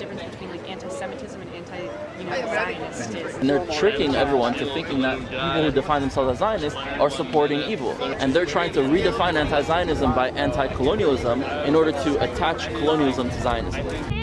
difference between like anti-Semitism and anti-Zionist is. And they're tricking everyone to thinking that people who define themselves as Zionists are supporting evil. And they're trying to redefine anti-Zionism by anti-colonialism in order to attach colonialism to Zionism.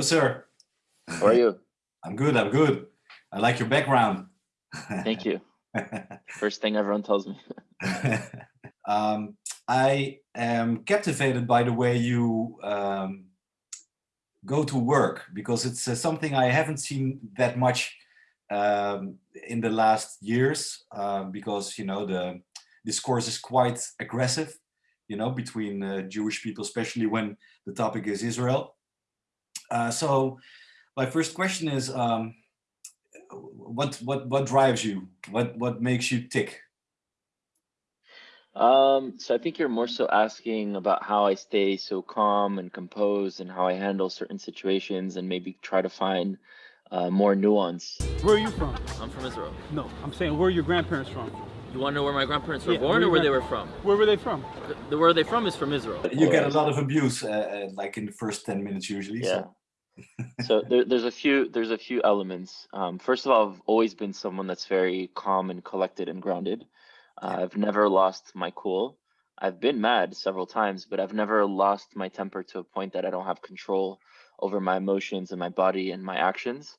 Hello, sir. how are you? I'm good. I'm good. I like your background. Thank you. First thing everyone tells me. um, I am captivated by the way you um, go to work because it's uh, something I haven't seen that much um, in the last years uh, because you know the discourse is quite aggressive you know between uh, Jewish people especially when the topic is Israel uh, so my first question is um, what what what drives you what what makes you tick Um, so I think you're more so asking about how I stay so calm and composed and how I handle certain situations and maybe try to find uh, more nuance. Where are you from? I'm from Israel. No, I'm saying where are your grandparents from? You want to know where my grandparents were Yeah, born where or where they were from? Where were they from? The, the- where they from is from Israel. you get a lot of abuse uh, uh, like in the first 10 minutes usually Yeah. so so there, there's a few there's a few elements. Um, first of all, I've always been someone that's very calm and collected and grounded. Uh, I've never lost my cool. I've been mad several times, but I've never lost my temper to a point that I don't have control over my emotions and my body and my actions.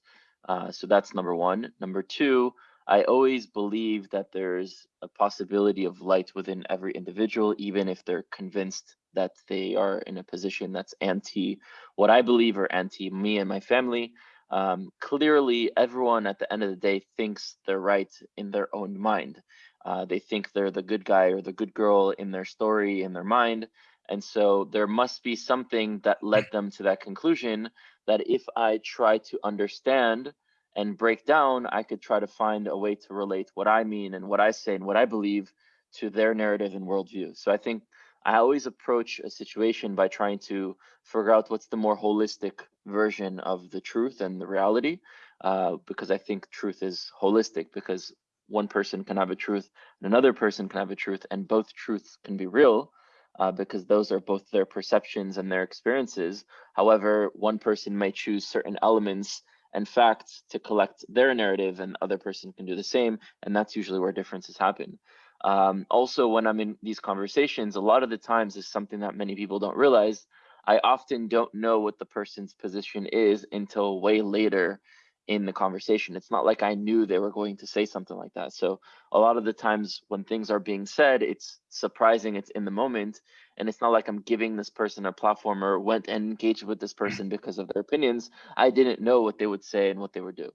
Uh, so that's number one. Number two, I always believe that there's a possibility of light within every individual, even if they're convinced that they are in a position that's anti what I believe are anti me and my family. Um, clearly, everyone at the end of the day thinks they're right in their own mind. Uh, they think they're the good guy or the good girl in their story, in their mind. And so there must be something that led them to that conclusion that if I try to understand and break down, I could try to find a way to relate what I mean and what I say and what I believe to their narrative and worldview. So I think I always approach a situation by trying to figure out what's the more holistic version of the truth and the reality, uh, because I think truth is holistic. Because one person can have a truth and another person can have a truth, and both truths can be real, uh, because those are both their perceptions and their experiences. However, one person may choose certain elements and facts to collect their narrative, and other person can do the same, and that's usually where differences happen. Um, also, when I'm in these conversations, a lot of the times is something that many people don't realize. I often don't know what the person's position is until way later in the conversation. It's not like I knew they were going to say something like that. So a lot of the times when things are being said, it's surprising, it's in the moment, and it's not like I'm giving this person a platform or went and engaged with this person because of their opinions. I didn't know what they would say and what they would do.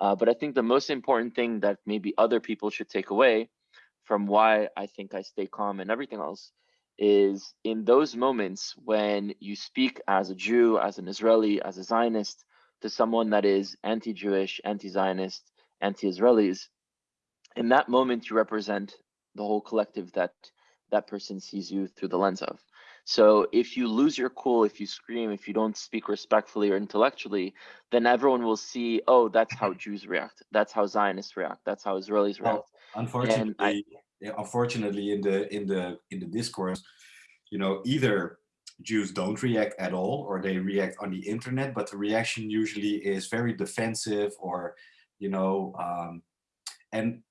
Uh, but I think the most important thing that maybe other people should take away from why I think I stay calm and everything else is in those moments when you speak as a Jew, as an Israeli, as a Zionist to someone that is anti Jewish, anti Zionist, anti Israelis, in that moment you represent the whole collective that that person sees you through the lens of. So if you lose your cool, if you scream, if you don't speak respectfully or intellectually, then everyone will see, oh, that's how Jews react. That's how Zionists react. That's how Israelis react. Well, unfortunately I- unfortunately in the in the in the discourse you know either jews don't react at all or they react on the internet but the reaction usually is very defensive or you know um and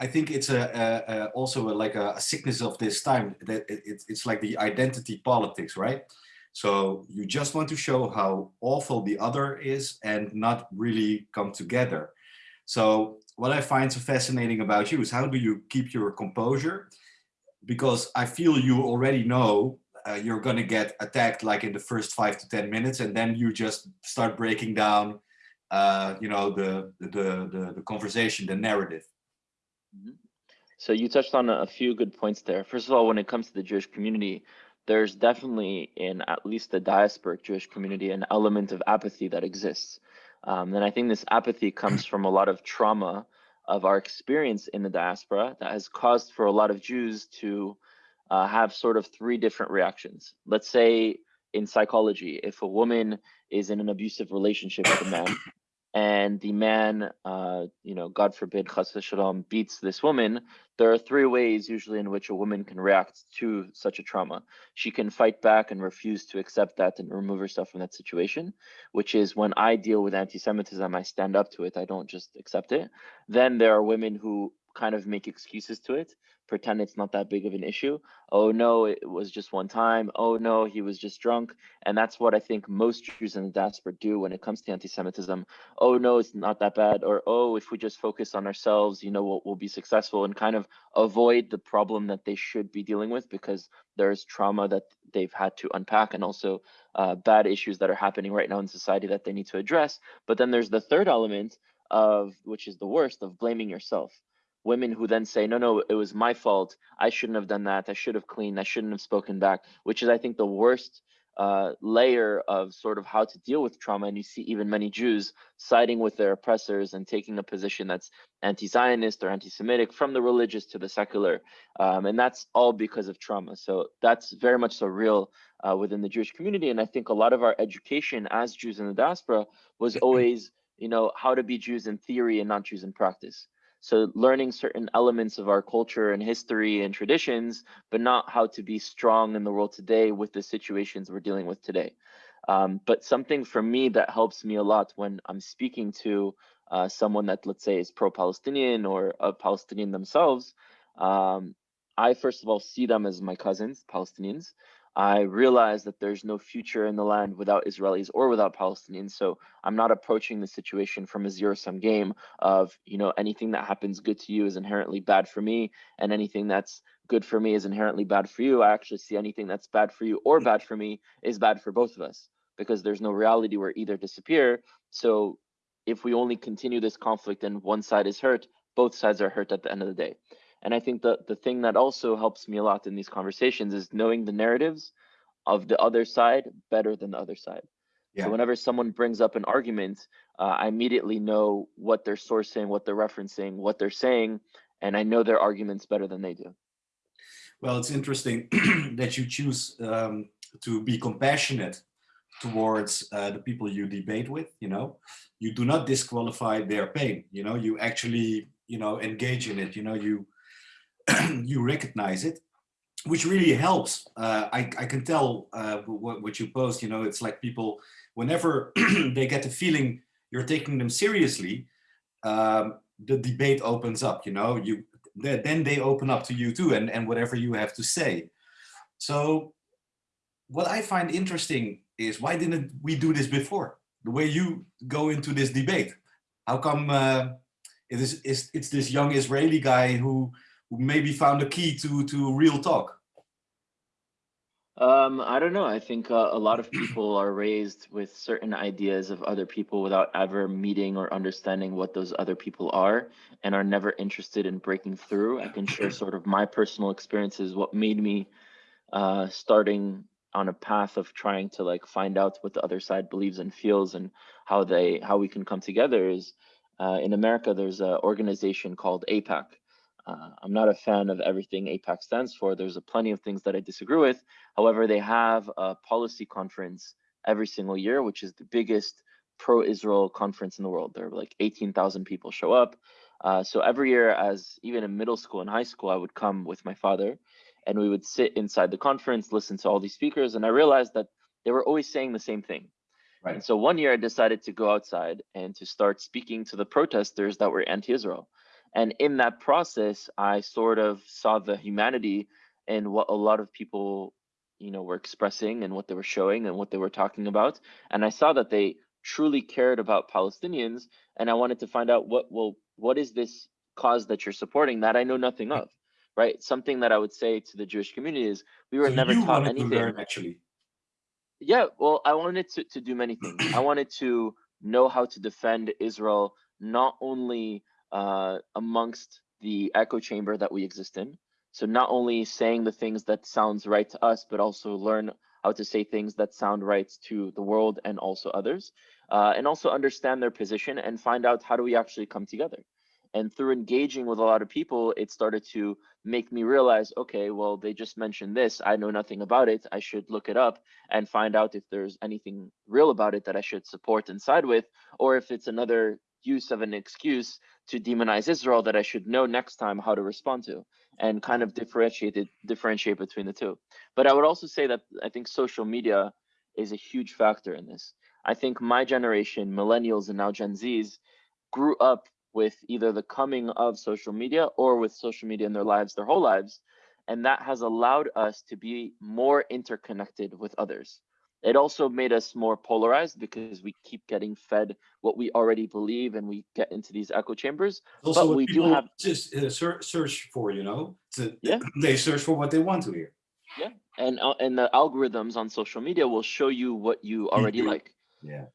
i think it's a, a, a also a, like a, sickness of this time that it, it's it's like the identity politics right so you just want to show how awful the other is and not really come together so what I find so fascinating about you is how do you keep your composure? Because I feel you already know uh, you're going to get attacked like in the first five to 10 minutes, and then you just start breaking down, uh, you know, the, the, the, the conversation, the narrative. Mhm. So you touched on a a few good points there. First of all, when it comes to the Jewish community, there's definitely in at least the diasporic Jewish community an element of apathy that exists. Um, and I think this apathy comes from a lot of trauma of our experience in the diaspora that has caused for a lot of Jews to uh, have sort of three different reactions. Let's say in psychology, if a woman is in an abusive relationship with a man, and the man, uh, you know, God forbid, chas beats this woman, there are three ways usually in which a woman can react to such a trauma. She can fight back and refuse to accept that and remove herself from that situation, which is when I deal with anti-Semitism, I stand up to it. I don't just accept it. Then there are women who kind of make excuses to it, pretend it's not that big of an issue. Oh no, it was just one time. Oh no, he was just drunk. And that's what I think most Jews in the diaspora do when it comes to anti-Semitism. Oh no, it's not that bad. Or oh, if we just focus on ourselves, you know, we'll, we'll be successful and kind of avoid the problem that they should be dealing with because there's trauma that they've had to unpack and also uh, bad issues that are happening right now in society that they need to address. But then there's the third element of which is the worst of blaming yourself women who then say no no it was my fault. I shouldn't have done that. I should have cleaned. I shouldn't have spoken back which is i think the worst uh, layer of sort of how to deal with trauma. And you see even many jews siding with their oppressors and taking a position that's anti-zionist or anti-semitic from the religious to the secular. Um, and that's all because of trauma. So that's very much so real uh, within the jewish community. And i think a lot of our education as jews in the diaspora was always you know how to be jews in theory and not jews in practice so learning certain elements of our culture and history and traditions, but not how to be strong in the world today with the situations we're dealing with today. Um, but something for me that helps me a lot when I'm speaking to uh, someone that let's say is pro-Palestinian or a Palestinian themselves, um, I first of all see them as my cousins, Palestinians, I realize that there's no future in the land without Israelis or without Palestinians. So I'm not approaching the situation from a zero sum game of, you know, anything that happens good to you is inherently bad for me, and anything that's good for me is inherently bad for you. I actually see anything that's bad for you or bad for me is bad for both of us because there's no reality where either disappear. So if we only continue this conflict and one side is hurt, both sides are hurt at the end of the day. And I think that the thing that also helps me a lot in these conversations is knowing the narratives of the other side better than the other side. Yeah. So whenever someone brings up an argument, uh, I immediately know what they're sourcing, what they're referencing, what they're saying, and I know their arguments better than they do. Well, it's interesting that you choose um, to be compassionate towards uh, the people you debate with, you know, you do not disqualify their pain, you know, you actually, you know, engage in it, you know, you you recognize it, which really helps. Uh, I, I can tell uh, what, what you post, you know, it's like people, whenever they get the feeling you're taking them seriously, um, the debate opens up, you know, you then they open up to you too and, and whatever you have to say. So what I find interesting is why didn't we do this before? The way you go into this debate. How come uh, it is, it's, it's this young Israeli guy who who maybe found a key to to real talk? Um, I don't know. I think uh, a lot of people are raised with certain ideas of other people without ever meeting or understanding what those other people are and are never interested in breaking through. I can share sort of my personal experiences, what made me uh, starting on a path of trying to like find out what the other side believes and feels and how they how we can come together is uh, in America, there's an organization called AIPAC, uh, I'm not a fan of everything AIPAC stands for. There's a plenty of things that I disagree with. However, they have a policy conference every single year, which is the biggest pro-Israel conference in the world. There are like 18,000 people show up. Uh, so every year, as even in middle school and high school, I would come with my father and we would sit inside the conference, listen to all these speakers. And I realized that they were always saying the same thing. Right. And so one year I decided to go outside and to start speaking to the protesters that were anti-Israel. And in that process, I sort of saw the humanity in what a lot of people, you know, were expressing and what they were showing and what they were talking about. And I saw that they truly cared about Palestinians. And I wanted to find out what, well, what is this cause that you're supporting that I know nothing of, right? Something that I would say to the Jewish community is we were so never taught anything. Learn, actually. Yeah, well, I wanted to, to do many things. I wanted to know how to defend Israel, not only uh, amongst the echo chamber that we exist in. So not only saying the things that sounds right to us, but also learn how to say things that sound right to the world and also others, uh, and also understand their position and find out how do we actually come together. And through engaging with a lot of people, it started to make me realize, okay, well, they just mentioned this. I know nothing about it. I should look it up and find out if there's anything real about it that I should support and side with, or if it's another use of an excuse to demonize Israel that I should know next time how to respond to and kind of differentiate it, differentiate between the two. But I would also say that I think social media is a huge factor in this. I think my generation, millennials and now Gen Zs, grew up with either the coming of social media or with social media in their lives their whole lives. And that has allowed us to be more interconnected with others. It also made us more polarized because we keep getting fed what we already believe and we get into these echo chambers. Also, But we do have- just uh, search, for, you know, to, Yeah. they search for what they want to hear. Yeah. And, uh, and the algorithms on social media will show you what you already like. Yeah.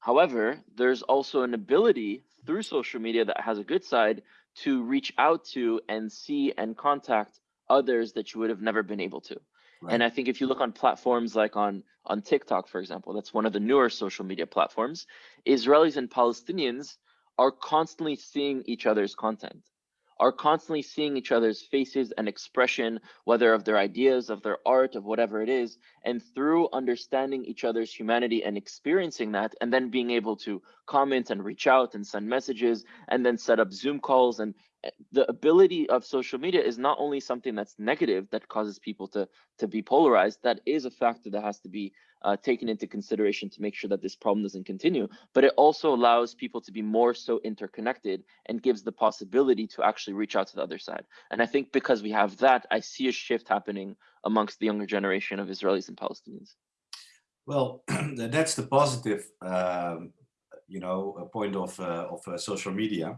However, there's also an ability through social media that has a good side to reach out to and see and contact others that you would have never been able to. And I think if you look on platforms like on on TikTok, for example, that's one of the newer social media platforms, Israelis and Palestinians are constantly seeing each other's content, are constantly seeing each other's faces and expression, whether of their ideas, of their art, of whatever it is, and through understanding each other's humanity and experiencing that, and then being able to comment and reach out and send messages, and then set up Zoom calls. And uh, the ability of social media is not only something that's negative that causes people to to be polarized that is a factor that has to be uh, taken into consideration to make sure that this problem doesn't continue but it also allows people to be more so interconnected and gives the possibility to actually reach out to the other side. And i think because we have that i see a shift happening amongst the younger generation of israelis and palestinians. Well, that's the positive, um, you know, a point of uh, of uh, social media.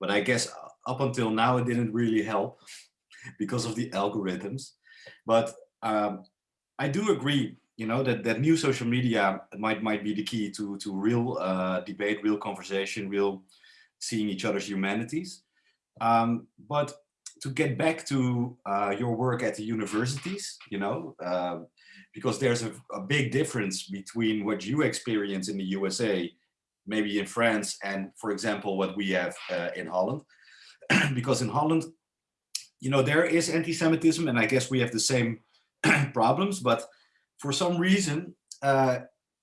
But I guess up until now, it didn't really help because of the algorithms. But um, I do agree, you know, that that new social media might might be the key to to real uh, debate, real conversation, real seeing each other's humanities. Um, but to get back to uh, your work at the universities, you know, uh, because there's a, a big difference between what you experience in the USA, maybe in France, and for example, what we have uh, in Holland. because in Holland, you know, there is anti-Semitism, and I guess we have the same problems, but for some reason, uh,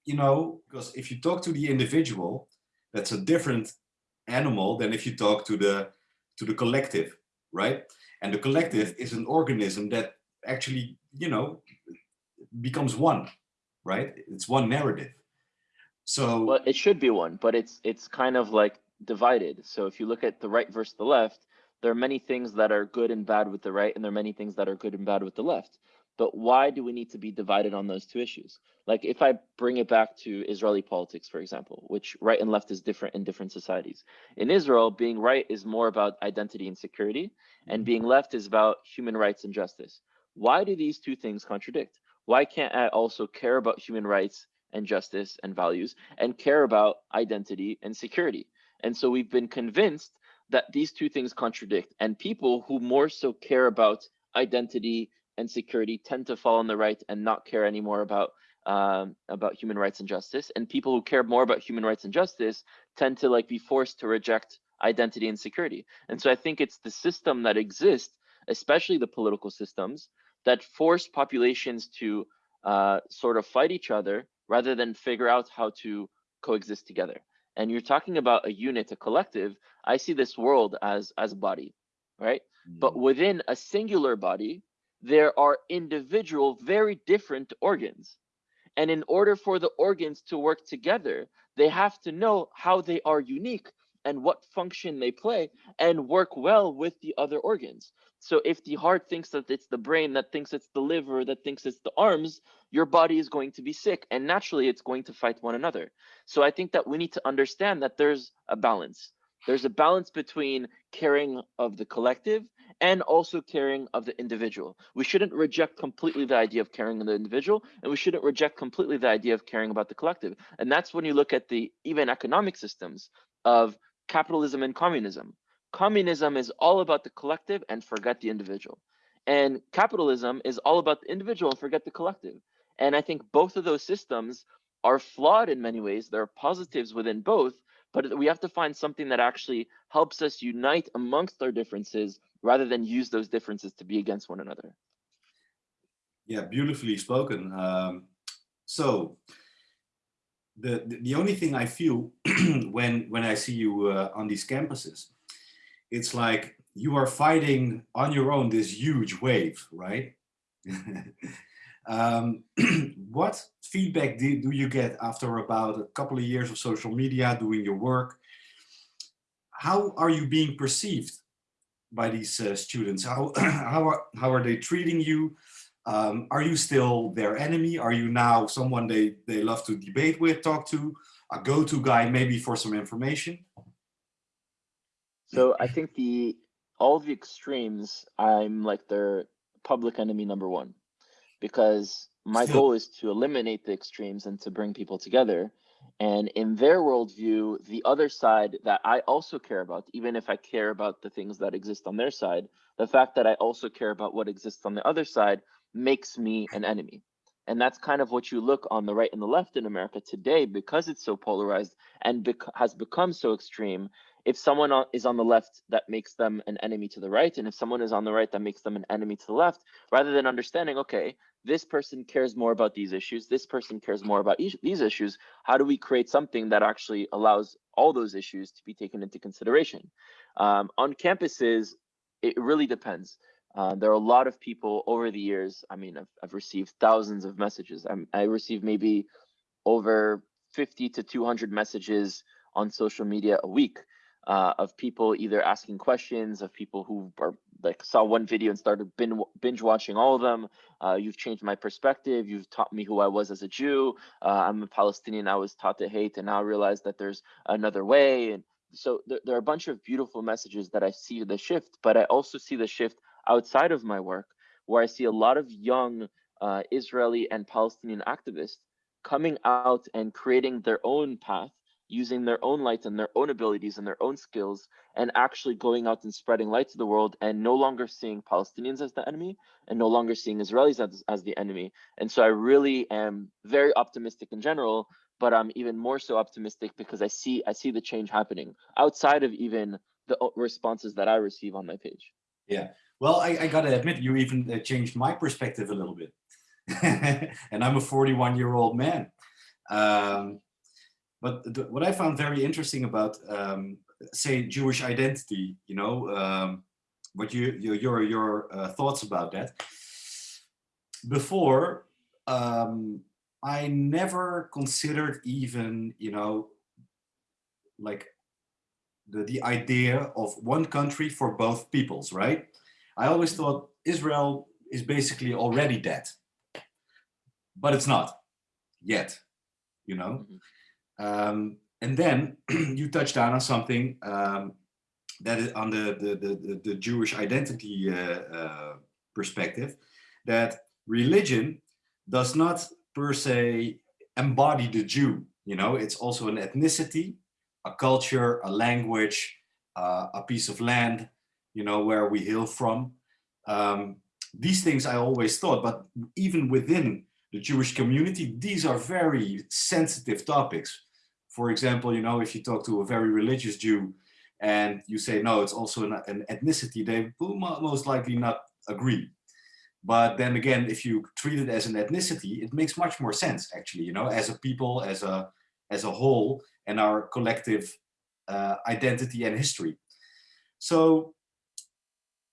you know, because if you talk to the individual, that's a different animal than if you talk to the to the collective, right? And the collective is an organism that actually, you know, becomes one, right? It's one narrative. So well it should be one but it's it's kind of like divided. So if you look at the right versus the left there are many things that are good and bad with the right and there are many things that are good and bad with the left. But why do we need to be divided on those two issues? Like if i bring it back to israeli politics for example which right and left is different in different societies. In israel being right is more about identity and security and mm-hmm. being left is about human rights and justice. Why do these two things contradict? Why can't i also care about human rights and justice and values and care about identity and security. And so we've been convinced that these two things contradict and people who more so care about identity and security tend to fall on the right and not care anymore about um, about human rights and justice and people who care more about human rights and justice tend to like be forced to reject identity and security. And so i think it's the system that exists especially the political systems that force populations to uh, sort of fight each other rather than figure out how to coexist together. And you're talking about a unit a collective. I see this world as as a body right? But mm-hmm. within a singular body there are individual very different organs. And in order for the organs to work together they have to know how they are unique and what function they play and work well with the other organs so if the heart thinks that it's the brain that thinks it's the liver that thinks it's the arms your body is going to be sick and naturally it's going to fight one another. So i think that we need to understand that there's a balance. There's a balance between caring of the collective and also caring of the individual. We shouldn't reject completely the idea of caring of the individual and we shouldn't reject completely the idea of caring about the collective. And that's when you look at the even economic systems of capitalism and communism communism is all about the collective and forget the individual and capitalism is all about the individual and forget the collective and i think both of those systems are flawed in many ways there are positives within both but we have to find something that actually helps us unite amongst our differences rather than use those differences to be against one another. Yeah, beautifully spoken. Um, so the, the only thing I feel when when I see you uh, on these campuses, it's like you are fighting on your own this huge wave, right? um, what feedback do, do you get after about a couple of years of social media doing your work? How are you being perceived by these uh, students? How, how, are, how are they treating you? Um, are you still their enemy? Are you now someone they, they love to debate with, talk to, a go-to guy maybe for some information? So I think the all the extremes, I'm like their public enemy number one, because my goal is to eliminate the extremes and to bring people together. And in their worldview, the other side that I also care about, even if I care about the things that exist on their side, the fact that I also care about what exists on the other side makes me an enemy. And that's kind of what you look on the right and the left in America today because it's so polarized and bec- has become so extreme. If someone is on the left, that makes them an enemy to the right. And if someone is on the right, that makes them an enemy to the left, rather than understanding, okay, this person cares more about these issues, this person cares more about each, these issues. How do we create something that actually allows all those issues to be taken into consideration? Um, on campuses, it really depends. Uh, there are a lot of people over the years. I mean, I've, I've received thousands of messages. I'm, I receive maybe over 50 to 200 messages on social media a week uh, of people either asking questions, of people who are like saw one video and started binge watching all of them. Uh, you've changed my perspective. You've taught me who I was as a Jew. Uh, I'm a Palestinian. I was taught to hate, and now I realize that there's another way. And so there, there are a bunch of beautiful messages that I see the shift, but I also see the shift outside of my work, where I see a lot of young uh, Israeli and Palestinian activists coming out and creating their own path, using their own light and their own abilities and their own skills, and actually going out and spreading light to the world and no longer seeing Palestinians as the enemy and no longer seeing Israelis as, as the enemy. And so I really am very optimistic in general, but I'm even more so optimistic because I see I see the change happening outside of even the responses that I receive on my page. Yeah. Well, I, I gotta admit, you even uh, changed my perspective a little bit. and I'm a 41 year old man. Um, but the, what I found very interesting about, um, say, Jewish identity, you know, um, what you, your your your uh, thoughts about that. Before, um, I never considered even, you know, like the, the idea of one country for both peoples, right? I always thought Israel is basically already dead, but it's not yet, you know? Um, and then you touched down on something um, that is on the, the, the, the, Jewish identity uh, uh, perspective, that religion does not per se embody the Jew, you know? It's also an ethnicity, a culture, a language, uh, a piece of land, you know, where we hail from. Um, these things I always thought, but even within the Jewish community, these are very sensitive topics. For example, you know, if you talk to a very religious Jew and you say, no, it's also an, an ethnicity, they will most likely not agree. But then again, if you treat it as an ethnicity, it makes much more sense, actually, you know, as a people, as a, as a whole, and our collective uh, identity and history. So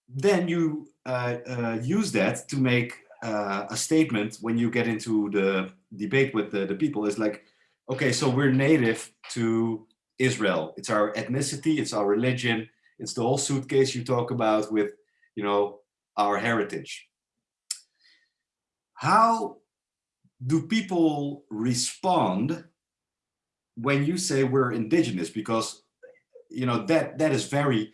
then you uh, uh, use that to make uh, a statement when you get into the debate with the, the people is like, okay, so we're native to Israel. It's our ethnicity, it's our religion, it's the whole suitcase you talk about with, you know, our heritage. How do people respond when you say we're indigenous? Because, you know, that that is very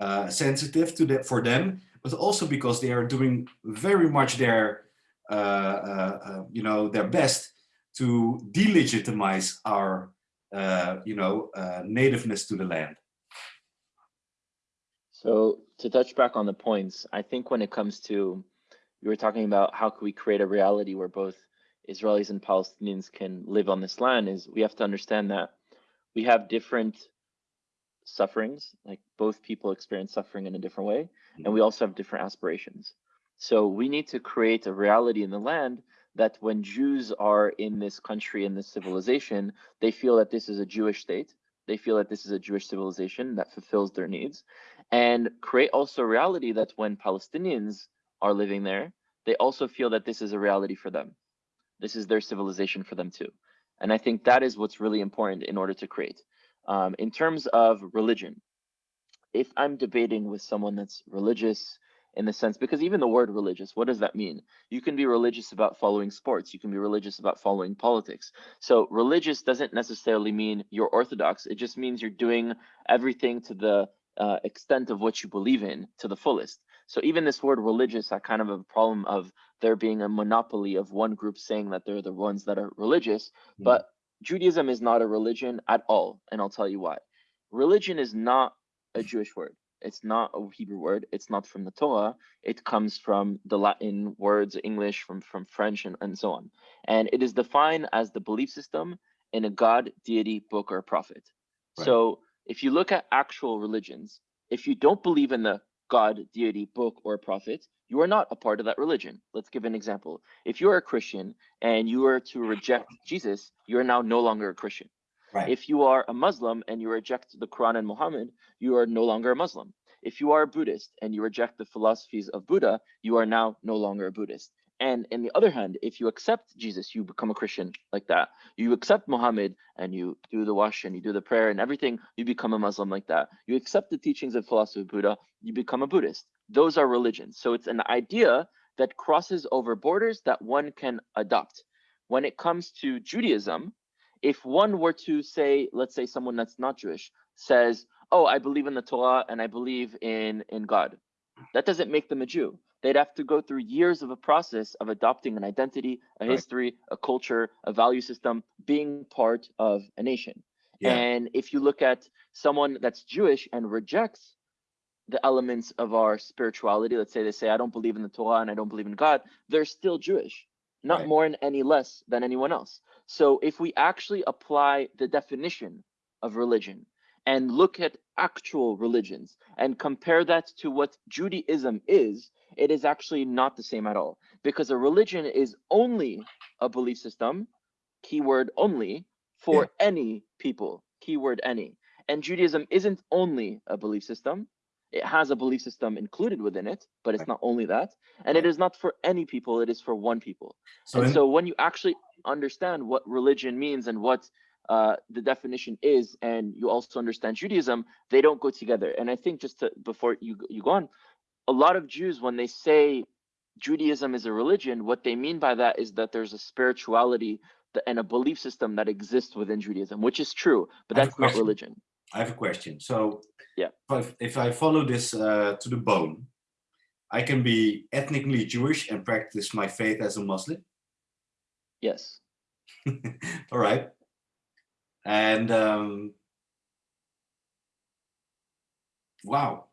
uh, sensitive to that for them, but also because they are doing very much their, uh, uh, uh, you know, their best to delegitimize our, uh, you know, uh, nativeness to the land. So to touch back on the points, I think when it comes to you were talking about how can we create a reality where both Israelis and Palestinians can live on this land is we have to understand that we have different sufferings, like both people experience suffering in a different way, and we also have different aspirations. So we need to create a reality in the land that when Jews are in this country, in this civilization, they feel that this is a Jewish state. They feel that this is a Jewish civilization that fulfills their needs and create also a reality that when Palestinians are living there, they also feel that this is a reality for them. This is their civilization for them too. And I think that is what's really important in order to create. Um, in terms of religion, if I'm debating with someone that's religious in the sense, because even the word religious, what does that mean? You can be religious about following sports. You can be religious about following politics. So religious doesn't necessarily mean you're orthodox. It just means you're doing everything to the uh, extent of what you believe in to the fullest. So even this word religious, I kind of have a problem of there being a monopoly of one group saying that they're the ones that are religious, Mhm. but Judaism is not a religion at all, and I'll tell you why. Religion is not a Jewish word. It's not a Hebrew word. It's not from the Torah. It comes from the Latin words, English, from, from French, and, and so on. And it is defined as the belief system in a God, deity, book, or prophet. Right. So if you look at actual religions, if you don't believe in the God, deity, book, or prophet, you are not a part of that religion. Let's give an example. If you're a Christian and you are to reject Jesus, you are now no longer a Christian. Right. If you are a Muslim and you reject the Quran and Muhammad, you are no longer a Muslim. If you are a Buddhist and you reject the philosophies of Buddha, you are now no longer a Buddhist. And in the other hand, if you accept Jesus, you become a Christian like that. You accept Muhammad and you do the wash and you do the prayer and everything, you become a Muslim like that. You accept the teachings of philosophy of Buddha, you become a Buddhist. Those are religions. So it's an idea that crosses over borders that one can adopt. When it comes to Judaism, if one were to say, let's say someone that's not Jewish says, "Oh, I believe in the Torah and I believe in in God," that doesn't make them a Jew. They'd have to go through years of a process of adopting an identity, a Right. history, a culture, a value system, being part of a nation. Yeah. And if you look at someone that's Jewish and rejects the elements of our spirituality, let's say they say, I don't believe in the Torah and I don't believe in God, they're still Jewish, not Right. more and any less than anyone else. So if we actually apply the definition of religion and look at actual religions and compare that to what Judaism is, it is actually not the same at all. Because a religion is only a belief system, keyword only, for any people, keyword any. And Judaism isn't only a belief system. It has a belief system included within it, but it's not only that. And it is not for any people, it is for one people. So and so when you actually understand what religion means and what uh, the definition is, and you also understand Judaism, they don't go together. And I think just to, before you you go on, a lot of Jews when they say Judaism is a religion, what they mean by that is that there's a spirituality and a belief system that exists within Judaism, which is true, but I have a that's not religion. I have a question. So Yeah. if, if I follow this uh, to the bone, I can be ethnically Jewish and practice my faith as a Muslim. Yes. All right. And um, wow.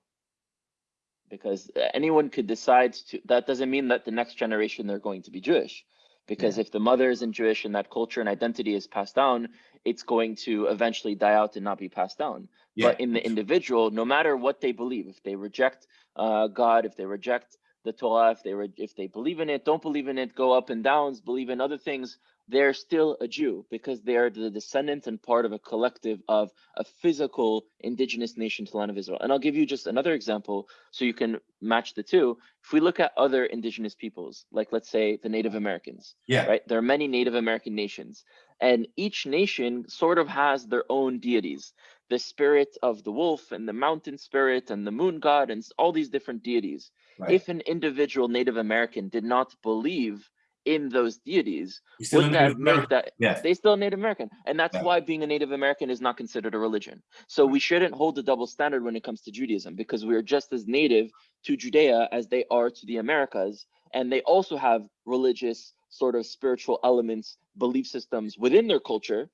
because uh, anyone could decide to that doesn't mean that the next generation they're going to be jewish because if the mother isn't jewish and that culture and identity is passed down it's going to eventually die out and not be passed down Yeah. but in the individual no matter what they believe if they reject uh, god if they reject the torah if they re- if they believe in it don't believe in it go up and downs believe in other things they're still a jew because they are the descendant and part of a collective of a physical indigenous nation to the land of israel and i'll give you just another example so you can match the two if we look at other indigenous peoples like let's say the native americans Yeah. right there are many native american nations and each nation sort of has their own deities the spirit of the wolf and the mountain spirit and the moon god and all these different deities Right. if an individual native american did not believe in those deities You're still a would Native that make that Yeah. they still Native American, and that's Yeah. why being a Native American is not considered a religion. So we shouldn't hold the double standard when it comes to Judaism because we are just as native to Judea as they are to the Americas, and they also have religious sort of spiritual elements, belief systems within their culture,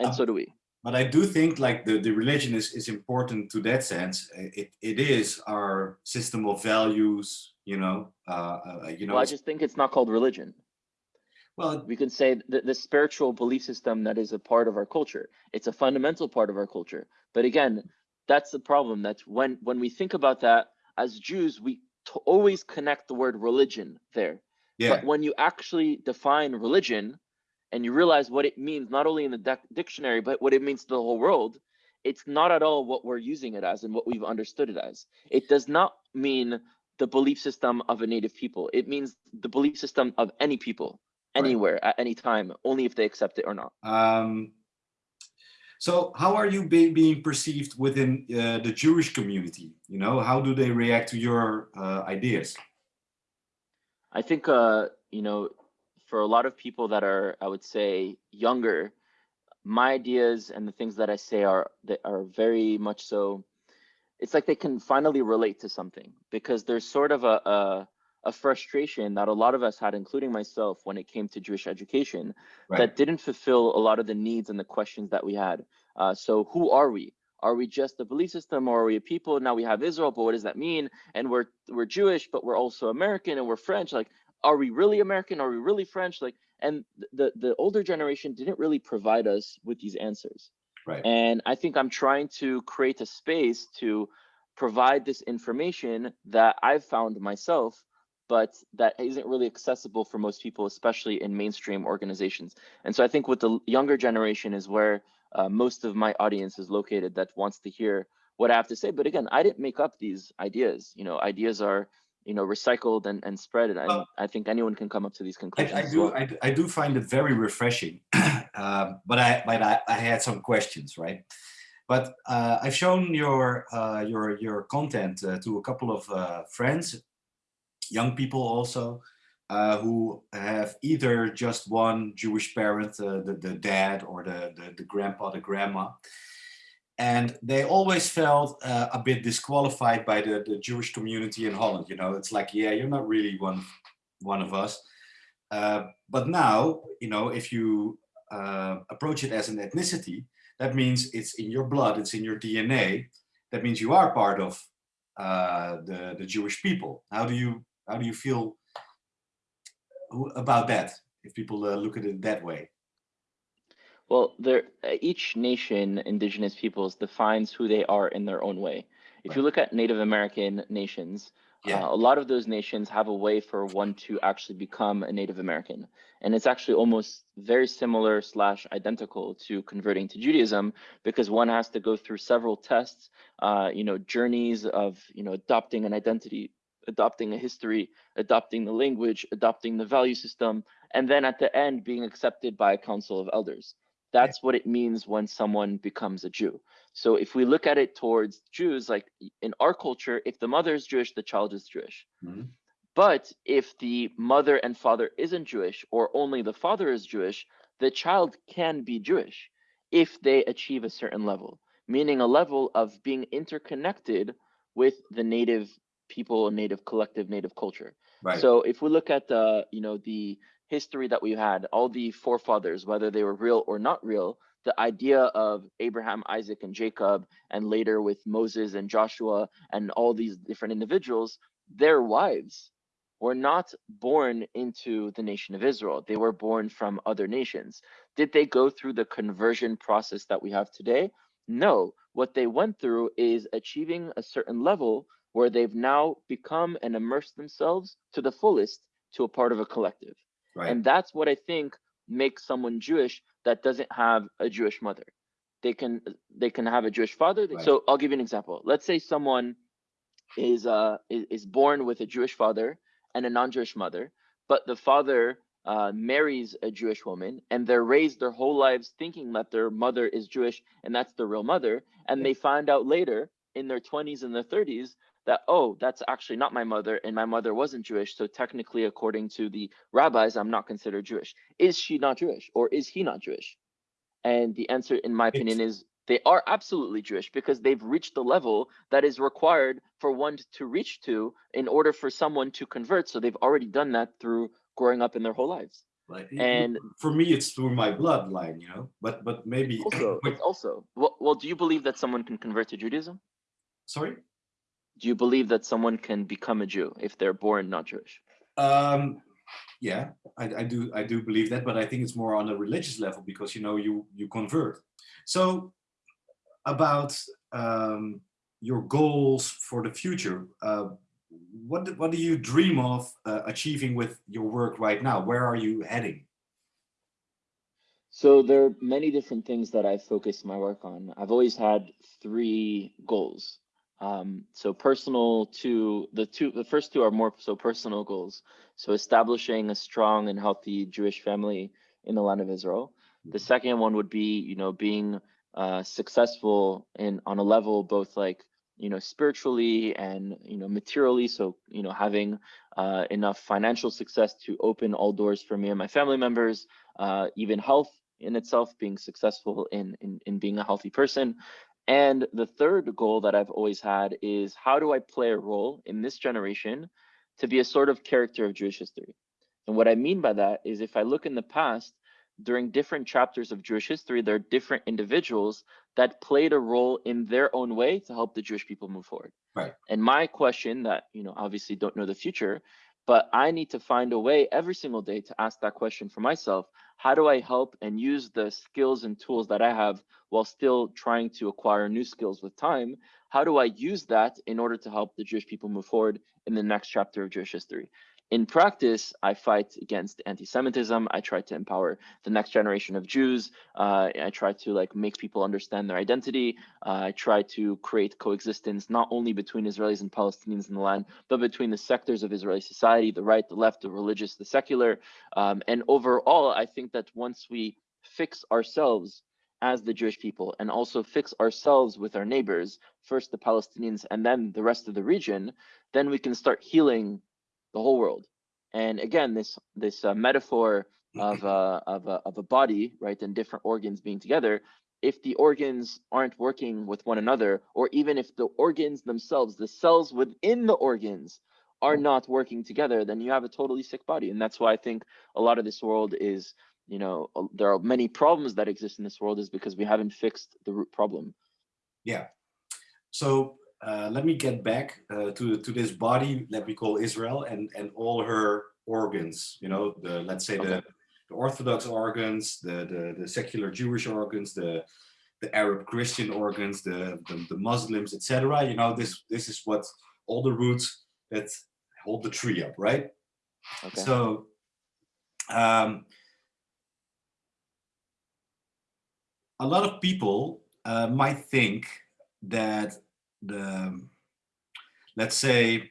and uh, so do we. But I do think like the, the religion is, is important to that sense. It, it is our system of values, you know, uh, uh, you know, Well, I just think it's not called religion. Well, we can say the, the spiritual belief system that is a part of our culture. It's a fundamental part of our culture. But again that's the problem That's when when we think about that as jews we t- always connect the word religion there. Yeah, but when you actually define religion and you realize what it means not only in the dictionary but what it means to the whole world it's not at all what we're using it as and what we've understood it as it does not mean the belief system of a native people it means the belief system of any people Right. anywhere at any time only if they accept it or not Um, so how are you be, being perceived within uh, the Jewish community? You know, how do they react to your uh, ideas? i think uh you know for a lot of people that are i would say younger my ideas and the things that i say are that are very much so it's like they can finally relate to something because there's sort of a, a a frustration that a lot of us had including myself when it came to jewish education Right. that didn't fulfill a lot of the needs and the questions that we had. Uh, so who are we? Are we just a belief system or are we a people? Now we have israel but what does that mean? And we're we're jewish but we're also american and we're french. Like are we really american are we really french like and the the older generation didn't really provide us with these answers Right. and I think I'm trying to create a space to provide this information that I've found myself, but that isn't really accessible for most people, especially in mainstream organizations. And so I think with the younger generation is where uh, most of my audience is located that wants to hear what I have to say. But again, I didn't make up these ideas. You know, ideas are you know recycled and, and spread and Well- I think anyone can come up to these conclusions I as do well. I, do- I do find it very refreshing, um, but I but I, I had some questions, right? But uh, I've shown your uh, your your content uh, to a couple of uh, friends, young people also, uh, who have either just one Jewish parent, uh, the the dad or the, the the grandpa, the grandma, and they always felt uh, a bit disqualified by the, the Jewish community in Holland. You know, it's like, yeah, you're not really one one of us. Uh, but now, you know, if you uh, approach it as an ethnicity, that means it's in your blood, it's in your DNA. That means you are part of uh, the the Jewish people. How do you how do you feel about that? If people uh, look at it that way, Well, there uh, each nation, indigenous peoples, defines who they are in their own way. If you look at Native American nations, Yeah. uh, a lot of those nations have a way for one to actually become a Native American, and it's actually almost very similar slash identical to converting to Judaism because one has to go through several tests, uh, you know, journeys of you know adopting an identity, adopting a history, adopting the language, adopting the value system, and then at the end being accepted by a council of elders. That's what it means when someone becomes a Jew. So if we look at it towards Jews, like in our culture, if the mother is Jewish, the child is Jewish. Mhm. But if the mother and father isn't Jewish, or only the father is Jewish, the child can be Jewish if they achieve a certain level, meaning a level of being interconnected with the native people, native collective, native culture. right? So if we look at the, you know, the history that we had, all the forefathers, whether they were real or not real, the idea of Abraham, Isaac, and Jacob, and later with Moses and Joshua and all these different individuals, their wives were not born into the nation of Israel. They were born from other nations. Did they go through the conversion process that we have today? No. What they went through is achieving a certain level where they've now become and immersed themselves to the fullest to a part of a collective. Right. And that's what I think makes someone Jewish that doesn't have a Jewish mother. They can they can have a Jewish father. Right. So I'll give you an example. Let's say someone is uh is, born with a Jewish father and a non-Jewish mother, but the father uh, marries a Jewish woman and they're raised their whole lives thinking that their mother is Jewish and that's the real mother, and Yeah. they find out later in their 20s and their 30s that oh that's actually not my mother and my mother wasn't jewish so technically according to the rabbis i'm not considered jewish. Is she not jewish or is he not jewish? And the answer in my opinion is they are absolutely jewish because they've reached the level that is required for one to reach to in order for someone to convert so they've already done that through growing up in their whole lives. Like, and- for me, it's through my bloodline, you know. But but maybe also also well, well do you believe that someone can convert to judaism? Sorry. Do you believe that someone can become a jew if they're born not jewish Um, yeah, I, I do I do believe that, but I think it's more on a religious level because you know you you convert. So about um, your goals for the future, uh, what do- what do you dream of uh, achieving with your work right now? Where are you heading? So there are many different things that I focus my work on. I've always had three goals. Um, so personal to the two, the first two are more so personal goals. So establishing a strong and healthy Jewish family in the land of Israel. The second one would be, you know, being uh, successful in on a level both like you know spiritually and you know materially. So you know having uh, enough financial success to open all doors for me and my family members. Uh, even health in itself, being successful in, in in being a healthy person. And the third goal that I've always had is how do I play a role in this generation to be a sort of character of Jewish history? And what I mean by that is if I look in the past, during different chapters of Jewish history, there are different individuals that played a role in their own way to help the Jewish people move forward. Right. And my question that, you know, obviously don't know the future, but I need to find a way every single day to ask that question for myself. How do I help and use the skills and tools that I have while still trying to acquire new skills with time? How do I use that in order to help the Jewish people move forward in the next chapter of Jewish history? In practice, I fight against anti-Semitism. I try to empower the next generation of Jews. Uh, I try to like make people understand their identity. Uh, I try to create coexistence not only between Israelis and Palestinians in the land, but between the sectors of Israeli society, the right, the left, the religious, the secular. Um, and overall, I think that once we fix ourselves as the Jewish people and also fix ourselves with our neighbors, first the Palestinians and then the rest of the region, then we can start healing the whole world. And again, this this uh, metaphor of uh, of a of a body, right, and different organs being together. If the organs aren't working with one another, or even if the organs themselves, the cells within the organs, are not working together, then you have a totally sick body. And that's why I think a lot of this world is, you know, there are many problems that exist in this world is because we haven't fixed the root problem. Yeah. So uh, let me get back uh, to to this body that we call Israel and and all her organs. You know, the let's say the, the Orthodox organs, the, the the secular Jewish organs, the the Arab Christian organs, the the, the Muslims, etc. You know, this this is what all the roots that hold the tree up, right? Okay. So. Um, a lot of people uh, might think that the let's say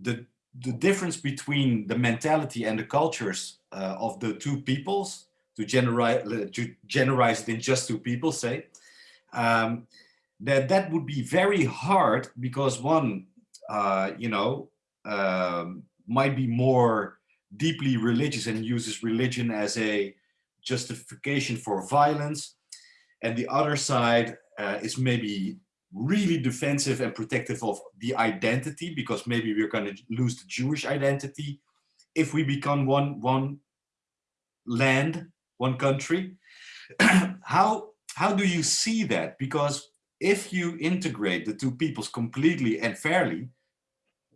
the the difference between the mentality and the cultures uh, of the two peoples to generalize to generalize it in just two people say um, that that would be very hard because one uh, you know um, might be more deeply religious and uses religion as a justification for violence and the other side uh, is maybe really defensive and protective of the identity because maybe we're going to lose the Jewish identity if we become one one land, one country. how how do you see that? Because if you integrate the two peoples completely and fairly,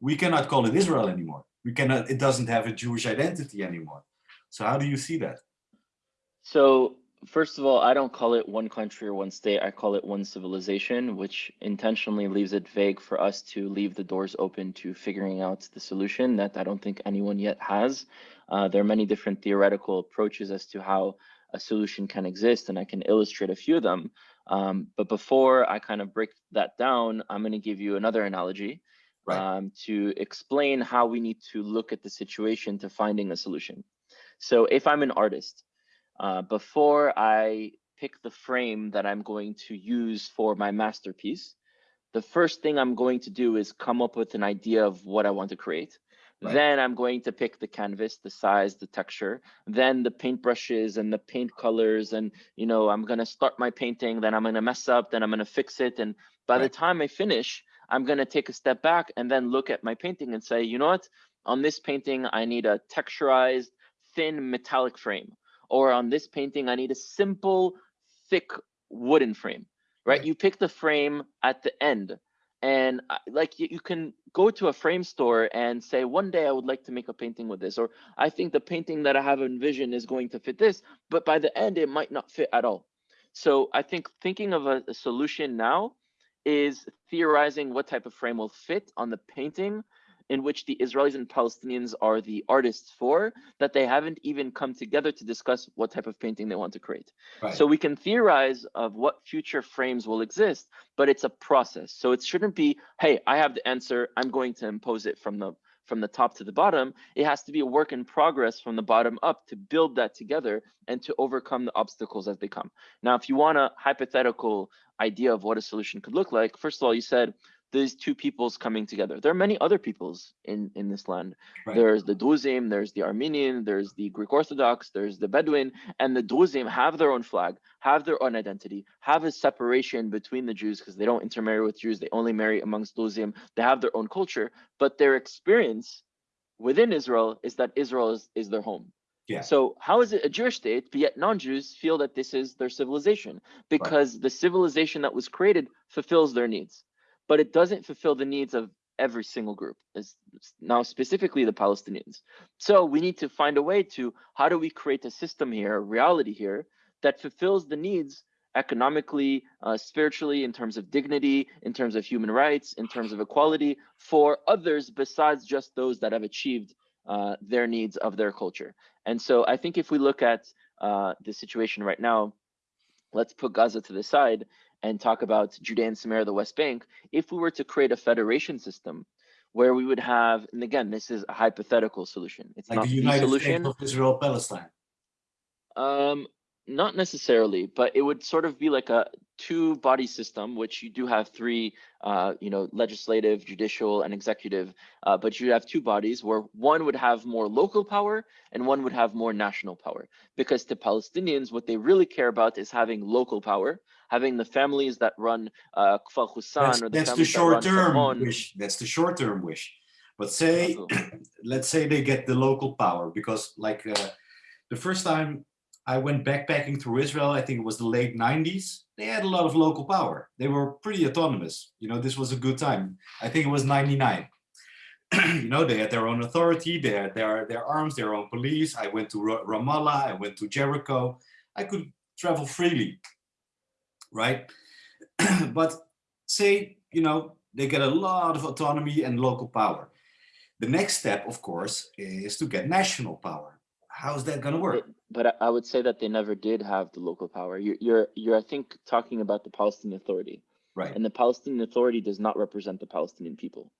we cannot call it Israel anymore. We cannot. It doesn't have a Jewish identity anymore. So how do you see that? So first of all, I don't call it one country or one state. I call it one civilization, which intentionally leaves it vague for us to leave the doors open to figuring out the solution that I don't think anyone yet has. Uh, there are many different theoretical approaches as to how a solution can exist, and I can illustrate a few of them. Um, but before I kind of break that down, I'm going to give you another analogy Right. um, to explain how we need to look at the situation to finding a solution. So if I'm an artist, uh, before I pick the frame that I'm going to use for my masterpiece, the first thing I'm going to do is come up with an idea of what I want to create. Right. Then I'm going to pick the canvas, the size, the texture, then the paintbrushes and the paint colors. And, you know, I'm going to start my painting, then I'm going to mess up, then I'm going to fix it. And by the time I finish, I'm going to take a step back and then look at my painting and say, you know what? On this painting, I need a texturized, thin metallic frame. Or on this painting, I need a simple, thick wooden frame, right? Right. You pick the frame at the end. And uh, like you, you can go to a frame store and say, one day I would like to make a painting with this, or I think the painting that I have envisioned is going to fit this, but by the end it might not fit at all. So I think thinking of a, a solution now is theorizing what type of frame will fit on the painting in which the Israelis and Palestinians are the artists for, that they haven't even come together to discuss what type of painting they want to create. Right. So we can theorize of what future frames will exist, but it's a process. So it shouldn't be, hey, I have the answer, I'm going to impose it from the from the top to the bottom. It has to be a work in progress from the bottom up to build that together and to overcome the obstacles as they come. Now, if you want a hypothetical idea of what a solution could look like, first of all, you said these two peoples coming together. There are many other peoples in in this land. Right. There's the Druzim, there's the Armenian, there's the Greek Orthodox, there's the Bedouin, and the Druzim have their own flag, have their own identity, have a separation between the Jews because they don't intermarry with Jews. They only marry amongst Druzim. They have their own culture, but their experience within Israel is that Israel is, is their home. Yeah. So how is it a Jewish state, but yet non-Jews feel that this is their civilization because the civilization that was created fulfills their needs, but it doesn't fulfill the needs of every single group. Is now specifically the Palestinians. So we need to find a way to how do we create a system here, a reality here that fulfills the needs economically, uh, spiritually, in terms of dignity, in terms of human rights, in terms of equality for others besides just those that have achieved uh, their needs of their culture. And so I think if we look at uh, the situation right now, let's put Gaza to the side and talk about Judea and Samaria, the West Bank. If we were to create a federation system where we would have, and again, this is a hypothetical solution. It's Like not the United solution. States of Israel Palestine. Um, not necessarily, but it would sort of be like a two body system, which you do have three, uh, you know, legislative, judicial, and executive. Uh, but you have two bodies where one would have more local power and one would have more national power. Because to Palestinians, what they really care about is having local power, having the families that run uh, Kfar Hussan That's, or the that's the families that run short term wish. That's the short term wish. But say, let's say they get the local power because like uh, the first time I went backpacking through Israel, I think it was the late 90s, they had a lot of local power. They were pretty autonomous. You know, this was a good time. I think it was 99. you know, they had their own authority, they had their, their arms, their own police. I went to Ramallah, I went to Jericho. I could travel freely, right? but say, you know, they get a lot of autonomy and local power. The next step, of course, is to get national power. How's that going to work? but I- would say that they never did have the local power. You're, you're, you're, I think, talking about the Palestinian Authority, Right. and the Palestinian Authority does not represent the Palestinian people.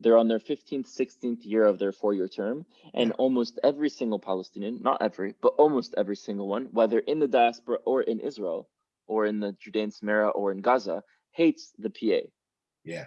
They're on their 15th, 16th year of their four-year term, and Yeah. almost every single Palestinian, not every, but almost every single one, whether in the diaspora or in Israel, or in the Judean Samaria or in Gaza, hates the PA. Yeah.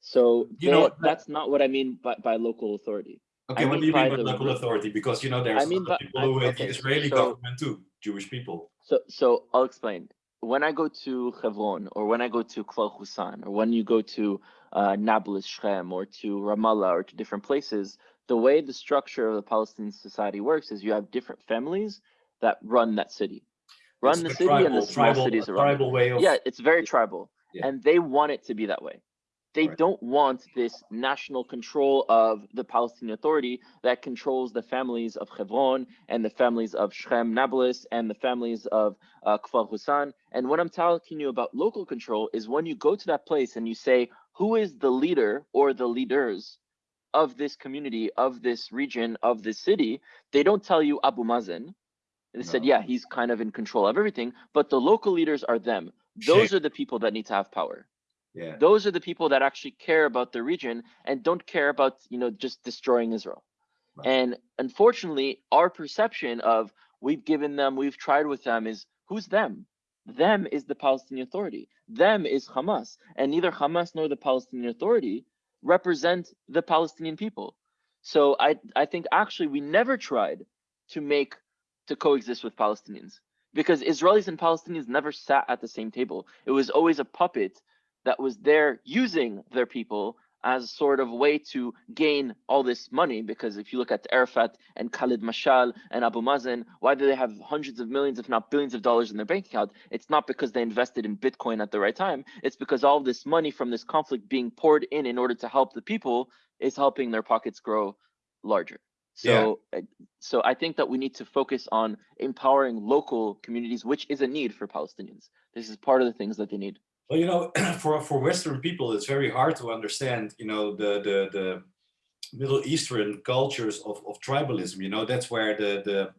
So You know that's not what I mean by, by local authority. Okay, I what do you mean by local authority? Because you know there's I mean by- people who hate okay, the Israeli so- government too, Jewish people. So, so I'll explain. When I go to Hebron, or when I go to Kfar Hussan, or when you go to uh, Nablus, Shechem, or to Ramallah, or to different places, the way the structure of the Palestinian society works is you have different families that run that city, run the a city and the tribal- small tribal- cities around. Tribal way of Yeah, it's very tribal, Yeah. and they want it to be that way. They Right. don't want this national control of the Palestinian Authority that controls the families of Hebron and the families of Shechem Nablus and the families of uh, Kfar Hussan. And what I'm talking you about local control is when you go to that place and you say, who is the leader or the leaders of this community, of this region, of this city? They don't tell you Abu Mazen. And they said, yeah, he's kind of in control of everything, but the local leaders are them. Those are the people that need to have power. Yeah. those are the people that actually care about the region and don't care about you know just destroying israel. Right. and unfortunately our perception of we've given them we've tried with them is who's them? Them is the palestinian authority. Them is hamas. And neither hamas nor the palestinian authority represent the palestinian people. So i i think actually we never tried to make to coexist with palestinians because israelis and palestinians never sat at the same table it was always a puppet that was there using their people as sort of way to gain all this money because if you look at Arafat and Khalid Mashal and Abu Mazen, why do they have hundreds of millions, if not billions of dollars in their bank account? It's not because they invested in Bitcoin at the right time. It's because all this money from this conflict being poured in in order to help the people is helping their pockets grow larger. So, yeah. so I think that we need to focus on empowering local communities, which is a need for Palestinians. This is part of the things that they need. Well, you know, for for Western people, it's very hard to understand, you know, the the the Middle Eastern cultures of of tribalism. You know, that's where the the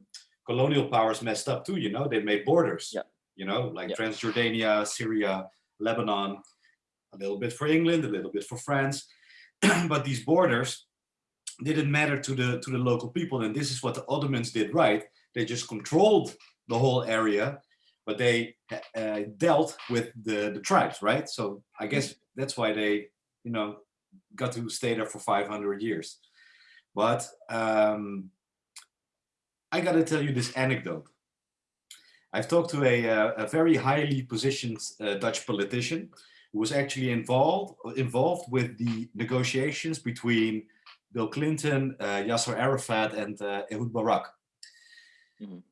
colonial powers messed up too. You know, they made borders. Yeah. You know, like yeah. Transjordania, Syria, Lebanon, a little bit for England, a little bit for France, but these borders didn't matter to the to the local people, and this is what the Ottomans did right. They just controlled the whole area but they uh, dealt with the, the tribes, right? So I guess that's why they, you know, got to stay there for 500 years. But um, I got to tell you this anecdote. I've talked to a, uh, a very highly positioned uh, Dutch politician who was actually involved involved with the negotiations between Bill Clinton, uh, Yasser Arafat, and uh, Ehud Barak. Mm -hmm.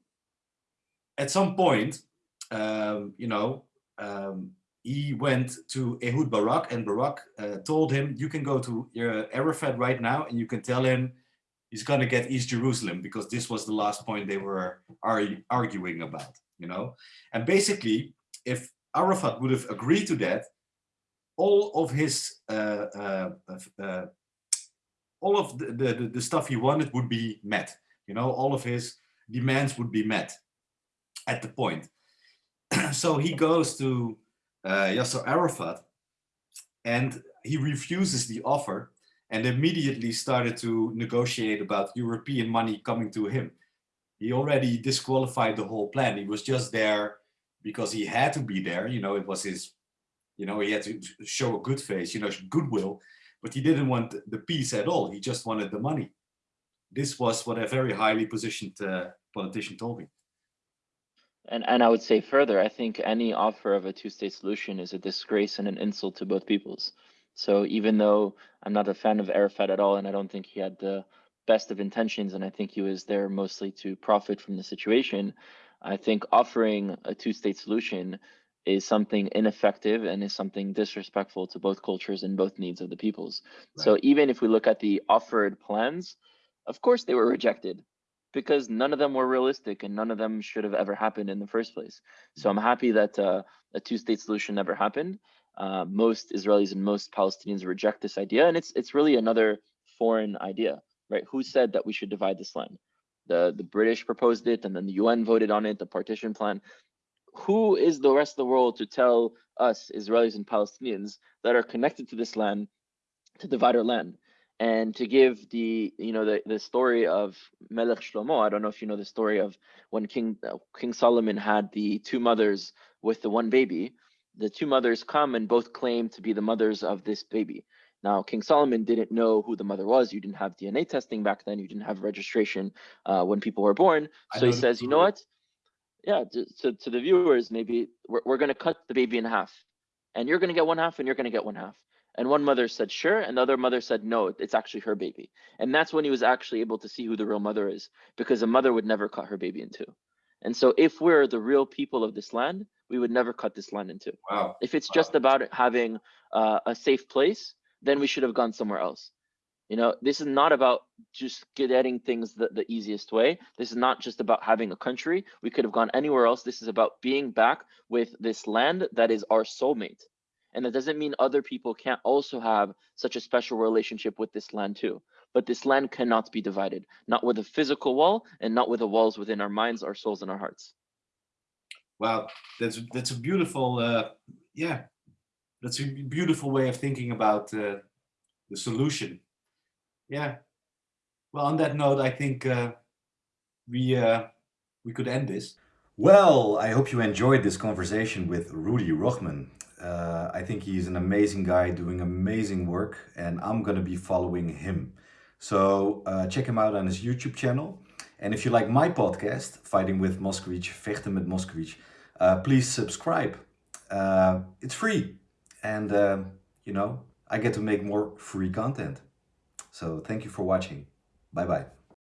At some point, um, you know, um, he went to Ehud Barak and Barak uh, told him, you can go to uh, Arafat right now and you can tell him he's going to get East Jerusalem because this was the last point they were arguing about, you know. And basically, if Arafat would have agreed to that, all of his, uh, uh, uh all of the, the, the stuff he wanted would be met, you know, all of his demands would be met at the point. so he goes to uh, Yasser Arafat and he refuses the offer and immediately started to negotiate about European money coming to him. He already disqualified the whole plan. He was just there because he had to be there. You know, it was his, you know, he had to show a good face, you know, goodwill, but he didn't want the peace at all. He just wanted the money. This was what a very highly positioned uh, politician told me. And and I would say further, I think any offer of a two-state solution is a disgrace and an insult to both peoples. So even though I'm not a fan of Arafat at all, and I don't think he had the best of intentions, and I think he was there mostly to profit from the situation, I think offering a two-state solution is something ineffective and is something disrespectful to both cultures and both needs of the peoples. Right. So even if we look at the offered plans, of course they were rejected because none of them were realistic and none of them should have ever happened in the first place. So I'm happy that uh, a two-state solution never happened. Uh, most Israelis and most Palestinians reject this idea, and it's it's really another foreign idea, right? Who said that we should divide this land? The the British proposed it, and then the UN voted on it, the partition plan. Who is the rest of the world to tell us Israelis and Palestinians that are connected to this land to divide our land? and to give the you know the, the story of Melech Shlomo. I don't know if you know the story of when King uh, King Solomon had the two mothers with the one baby. The two mothers come and both claim to be the mothers of this baby. Now, King Solomon didn't know who the mother was. You didn't have DNA testing back then. You didn't have registration uh, when people were born. So he says, you know what? Yeah, to, to, to the viewers, maybe we're, we're going to cut the baby in half. And you're going to get one half and you're going to get one half. And one mother said, sure. And the other mother said, no, it's actually her baby. And that's when he was actually able to see who the real mother is, because a mother would never cut her baby in two. And so if we're the real people of this land, we would never cut this land in two. Wow. If it's wow. just about having uh, a safe place, then we should have gone somewhere else. You know, this is not about just getting things the, the easiest way. This is not just about having a country. We could have gone anywhere else. This is about being back with this land that is our soulmate. And that doesn't mean other people can't also have such a special relationship with this land too. But this land cannot be divided, not with a physical wall and not with the walls within our minds, our souls, and our hearts. Wow, that's that's a beautiful, uh, yeah, that's a beautiful way of thinking about uh, the solution. Yeah. Well, on that note, I think uh, we uh, we could end this. Well, I hope you enjoyed this conversation with Rudy Rochman. Uh, I think he's an amazing guy doing amazing work and I'm gonna be following him. So uh, check him out on his YouTube channel. And if you like my podcast, Fighting with Moskowitz, Vechten met Moskowitz, uh, please subscribe. Uh, it's free. And, you know, I get to make more free content. So thank you for watching. Bye bye.